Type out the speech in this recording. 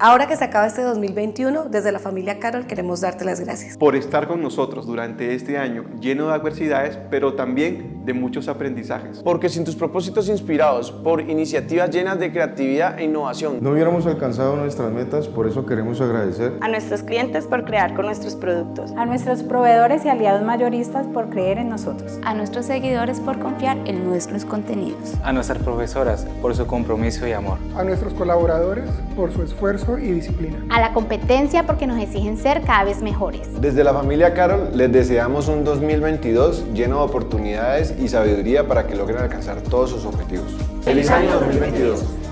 Ahora que se acaba este 2021, desde la familia Carol queremos darte las gracias. Por estar con nosotros durante este año lleno de adversidades, pero también de muchos aprendizajes. Porque sin tus propósitos inspirados por iniciativas llenas de creatividad e innovación, no hubiéramos alcanzado nuestras metas, por eso queremos agradecer. A nuestros clientes por crear con nuestros productos, a nuestros proveedores y aliados mayoristas por creer en nosotros, a nuestros seguidores por confiar en nuestros contenidos, a nuestras profesoras por su compromiso y amor, a nuestros colaboradores por su esfuerzo y disciplina. A la competencia porque nos exigen ser cada vez mejores. Desde la familia Carol les deseamos un 2022 lleno de oportunidades y sabiduría para que logren alcanzar todos sus objetivos. ¡Feliz año 2022!